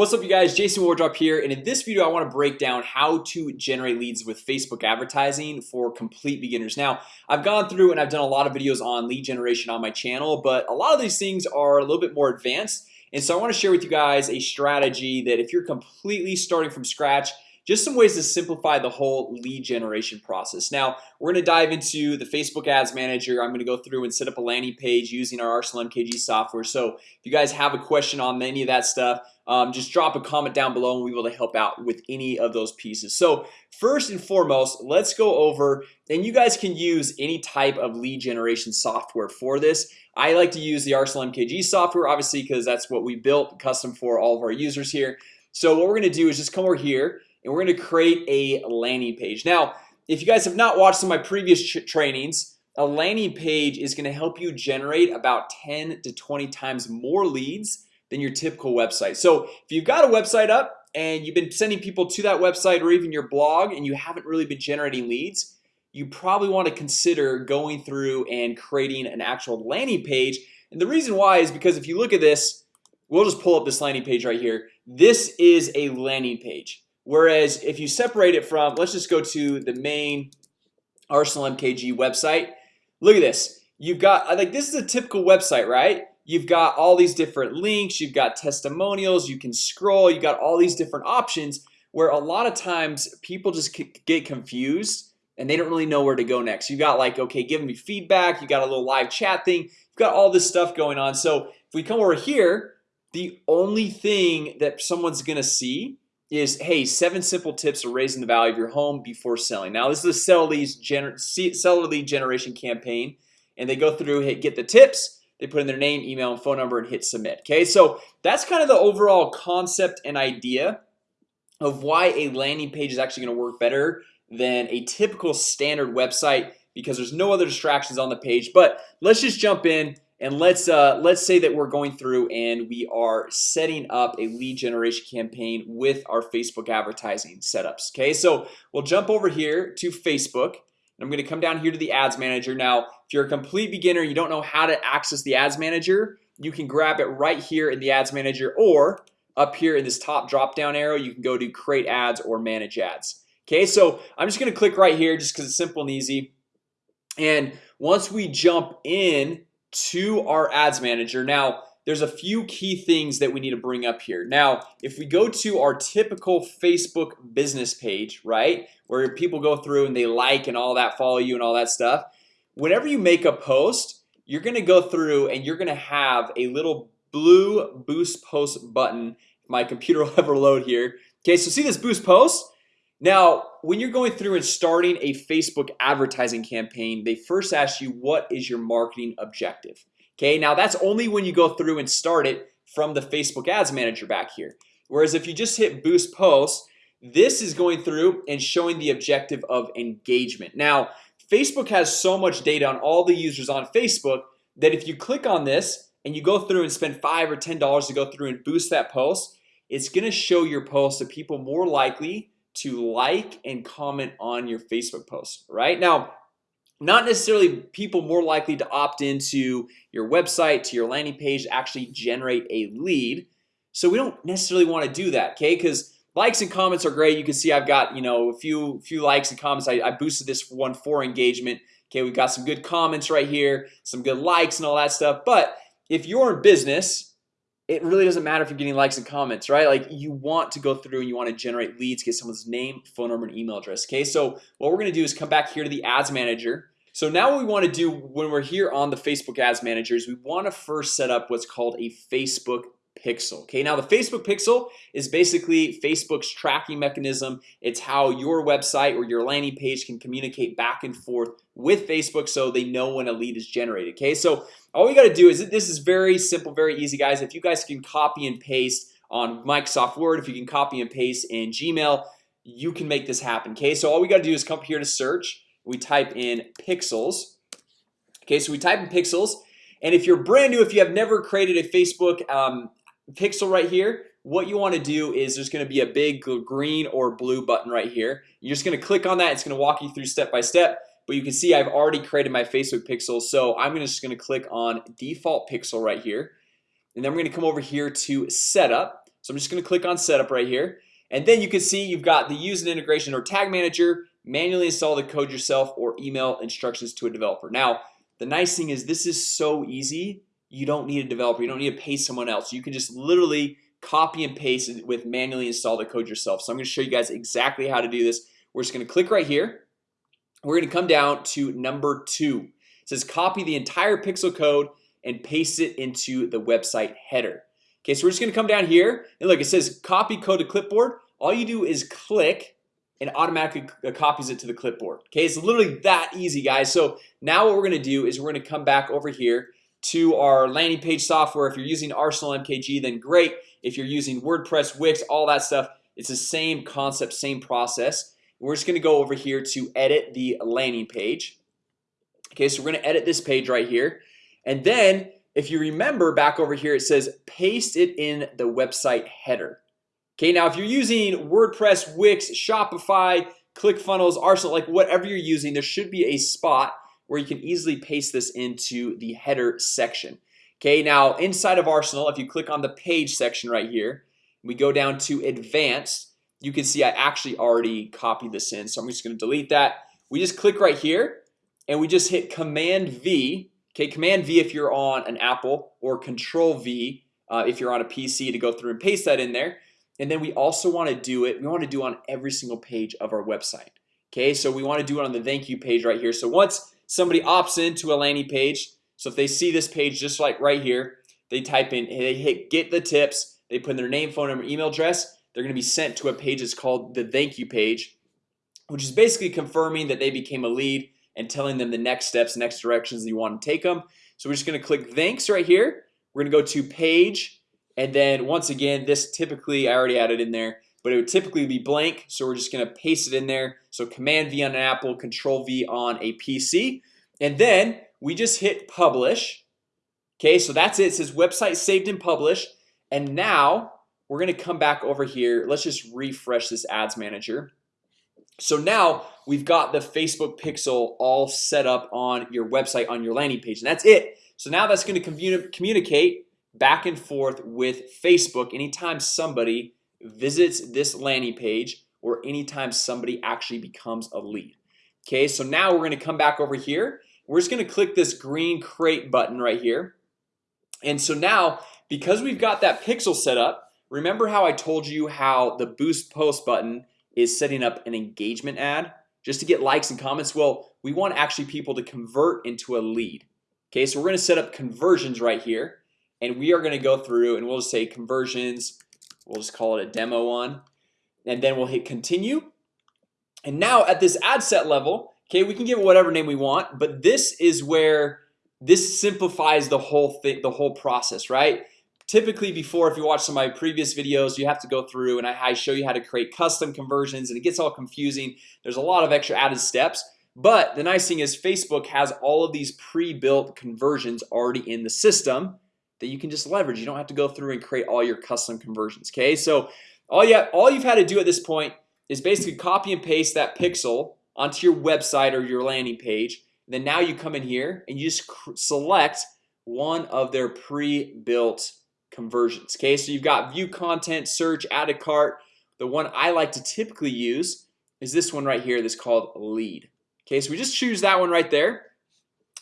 What's up you guys? Jason Wardrop here and in this video I want to break down how to generate leads with Facebook advertising for complete beginners. Now I've gone through and I've done a lot of videos on lead generation on my channel But a lot of these things are a little bit more advanced and so I want to share with you guys a strategy that if you're completely starting from scratch just some ways to simplify the whole lead generation process. Now we're gonna dive into the Facebook Ads Manager. I'm gonna go through and set up a landing page using our Arsenal MKG software. So if you guys have a question on any of that stuff um, just drop a comment down below and we will help out with any of those pieces. So first and foremost let's go over and you guys can use any type of lead generation software for this. I like to use the Arsenal MKG software obviously because that's what we built custom for all of our users here. So what we're gonna do is just come over here and we're going to create a landing page. Now if you guys have not watched some of my previous trainings a landing page is going to help you generate about 10 to 20 times more leads than your typical website. So if you've got a website up and you've been sending people to that website or even your blog and you haven't really been generating leads you probably want to consider going through and creating an actual landing page. And the reason why is because if you look at this We'll just pull up this landing page right here. This is a landing page Whereas if you separate it from let's just go to the main Arsenal MKG website. Look at this. You've got uh, I think this is a typical website, right? You've got all these different links. You've got testimonials. You can scroll. You got all these different options where a lot of times people just get confused and they don't really know where to go next. You got like okay giving me feedback. You got a little live chat thing. You've got all this stuff going on. So if we come over here the only thing that someone's gonna see is hey seven simple tips for raising the value of your home before selling. Now this is a sell leads gener seller lead generation campaign and they go through hit get the tips they put in their name email and phone number and hit submit okay? So that's kind of the overall concept and idea of why a landing page is actually going to work better than a typical standard website because there's no other distractions on the page. But let's just jump in and let's uh, let's say that we're going through and we are setting up a lead generation campaign with our Facebook advertising setups Okay, so we'll jump over here to Facebook. And I'm gonna come down here to the ads manager. Now if you're a complete beginner you don't know how to access the ads manager you can grab it right here in the ads manager or up here in this top drop down arrow you can go to create ads or manage ads Okay, so I'm just gonna click right here just because it's simple and easy. And once we jump in to our ads manager. Now there's a few key things that we need to bring up here. Now if we go to our typical Facebook business page right where people go through and they like and all that follow you and all that stuff whenever you make a post you're gonna go through and you're gonna have a little blue boost post button. My computer will ever load here. Okay, so see this boost post now when you're going through and starting a Facebook advertising campaign They first ask you what is your marketing objective? Okay, now that's only when you go through and start it from the Facebook Ads Manager back here Whereas if you just hit boost post this is going through and showing the objective of engagement now Facebook has so much data on all the users on Facebook that if you click on this and you go through and spend five or ten dollars to go through and boost that post It's gonna show your post to people more likely to like and comment on your Facebook post right? Now not necessarily people more likely to opt into your website to your landing page actually generate a lead. So we don't necessarily want to do that okay? Because likes and comments are great. You can see I've got you know a few few likes and comments. I, I boosted this one for engagement Okay, we've got some good comments right here some good likes and all that stuff. But if you're in business it really doesn't matter if you're getting likes and comments right? Like you want to go through and you want to generate leads get someone's name phone number and email address Okay, so what we're gonna do is come back here to the ads manager. So now what we want to do when we're here on the Facebook ads managers We want to first set up what's called a Facebook pixel. Okay, now the Facebook pixel is basically Facebook's tracking mechanism. It's how your website or your landing page can communicate back and forth with Facebook so they know when a lead is generated Okay, so all we got to do is this is very simple very easy guys. If you guys can copy and paste on Microsoft Word if you can copy and paste in Gmail you can make this happen okay? So all we got to do is come here to search. We type in pixels okay? So we type in pixels and if you're brand new if you have never created a Facebook um, pixel right here what you want to do is there's going to be a big green or blue button right here. You're just going to click on that it's going to walk you through step by step but you can see I've already created my Facebook pixel So I'm just going to click on default pixel right here. And then we're gonna come over here to setup. So I'm just gonna click on setup right here. And then you can see you've got the use an integration or tag manager manually install the code yourself or email instructions to a developer. Now the nice thing is this is so easy you don't need a developer you don't need to pay someone else. You can just literally copy and paste it with manually install the code yourself. So I'm gonna show you guys exactly how to do this. We're just gonna click right here. We're gonna come down to number two. It says copy the entire pixel code and paste it into the website header. Okay, so we're just gonna come down here. And look it says copy code to clipboard. All you do is click and automatically uh, copies it to the clipboard. Okay, it's literally that easy guys. So now what we're gonna do is we're gonna come back over here to our landing page software. If you're using Arsenal MKG then great. If you're using WordPress Wix all that stuff It's the same concept same process. We're just gonna go over here to edit the landing page. Okay, so we're gonna edit this page right here. And then if you remember back over here it says paste it in the website header. Okay, now if you're using WordPress Wix Shopify ClickFunnels Arsenal like whatever you're using there should be a spot where you can easily paste this into the header section. Okay now inside of Arsenal if you click on the page section right here we go down to advanced you can see I actually already copied this in so I'm just gonna delete that. We just click right here and we just hit command V. Okay, command V if you're on an Apple or control V uh, if you're on a PC to go through and paste that in there. And then we also want to do it we want to do on every single page of our website. Okay, so we want to do it on the thank you page right here. So once somebody opts into a landing page. So if they see this page just like right here they type in they hit get the tips. They put in their name phone number email address. They're gonna be sent to a page that's called the thank you page Which is basically confirming that they became a lead and telling them the next steps next directions you want to take them So we're just gonna click thanks right here. We're gonna go to page and then once again this typically I already added in there But it would typically be blank so we're just gonna paste it in there. So command V on an Apple control V on a PC and then we just hit publish. Okay, so that's it. it says website saved and published. And now we're gonna come back over here. Let's just refresh this ads manager. So now we've got the Facebook pixel all set up on your website on your landing page and that's it. So now that's going to communicate back and forth with Facebook anytime somebody visits this landing page or anytime somebody actually becomes a lead. Okay, so now we're going to come back over here. We're just going to click this green crate button right here. And so now because we've got that pixel set up Remember how I told you how the boost post button is setting up an engagement ad? Just to get likes and comments? Well we want actually people to convert into a lead. Okay, so we're gonna set up conversions right here and we are gonna go through and we'll just say conversions We'll just call it a demo one. And then we'll hit continue. And now at this ad set level Okay, we can give it whatever name we want but this is where this simplifies the whole thing the whole process right? Typically before if you watch some of my previous videos you have to go through and I show you how to create custom conversions and it gets all confusing. There's a lot of extra added steps but the nice thing is Facebook has all of these pre-built conversions already in the system that you can just leverage. You don't have to go through and create all your custom conversions Okay, so all you have, all you've had to do at this point is basically copy and paste that pixel onto your website or your landing page. Then now you come in here and you just select one of their pre-built conversions Okay, so you've got view content search add a cart. The one I like to typically use is this one right here that's called lead Okay, so we just choose that one right there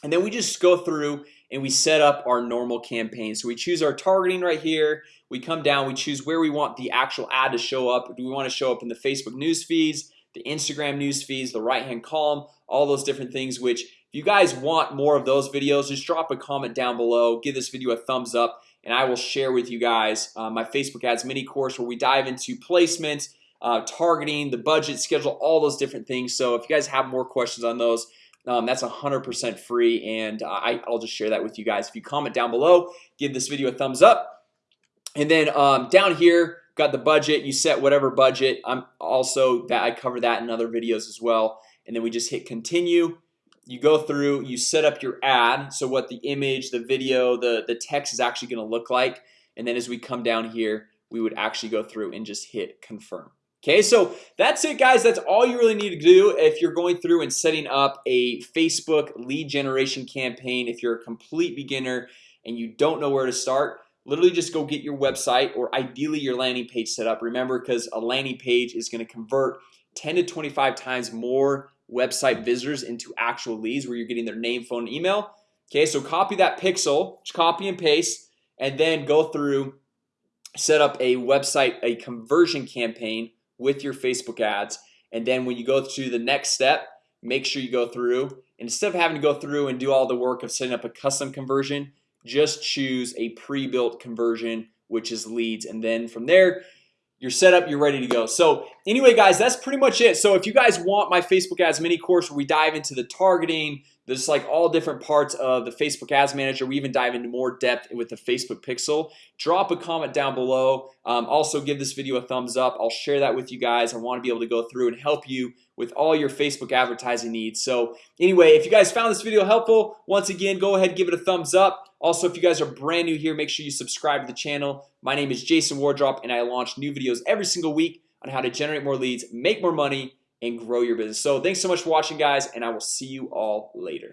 and then we just go through and we set up our normal campaign. So we choose our targeting right here. We come down we choose where we want the actual ad to show up. Do we want to show up in the Facebook news feeds the Instagram news feeds the right hand column all those different things which if you guys want more of those videos just drop a comment down below give this video a thumbs up and I will share with you guys uh, my Facebook ads mini course where we dive into placement uh, targeting the budget schedule all those different things. So if you guys have more questions on those um, that's hundred percent free and I, I'll just share that with you guys. If you comment down below give this video a thumbs up. And then um, down here got the budget. You set whatever budget. I'm also that I cover that in other videos as well. And then we just hit continue. You go through you set up your ad. So what the image the video the the text is actually going to look like. And then as we come down here we would actually go through and just hit confirm Okay, so that's it guys. That's all you really need to do if you're going through and setting up a Facebook lead generation campaign if you're a complete beginner and you don't know where to start literally just go get your website or ideally your landing page set up. Remember because a landing page is going to convert 10 to 25 times more website visitors into actual leads where you're getting their name phone email. Okay, so copy that pixel just copy and paste and then go through set up a website a conversion campaign with your Facebook ads. And then when you go to the next step make sure you go through instead of having to go through and do all the work of setting up a custom conversion just choose a pre-built conversion which is leads. And then from there you're set up you're ready to go. So anyway guys that's pretty much it. So if you guys want my Facebook ads mini course where we dive into the targeting there's like all different parts of the Facebook Ads Manager. We even dive into more depth with the Facebook Pixel. Drop a comment down below. Um, also give this video a thumbs up. I'll share that with you guys. I want to be able to go through and help you with all your Facebook advertising needs. So anyway, if you guys found this video helpful once again, go ahead give it a thumbs up. Also, if you guys are brand new here, make sure you subscribe to the channel. My name is Jason Wardrop and I launch new videos every single week on how to generate more leads make more money and grow your business. So thanks so much for watching guys, and I will see you all later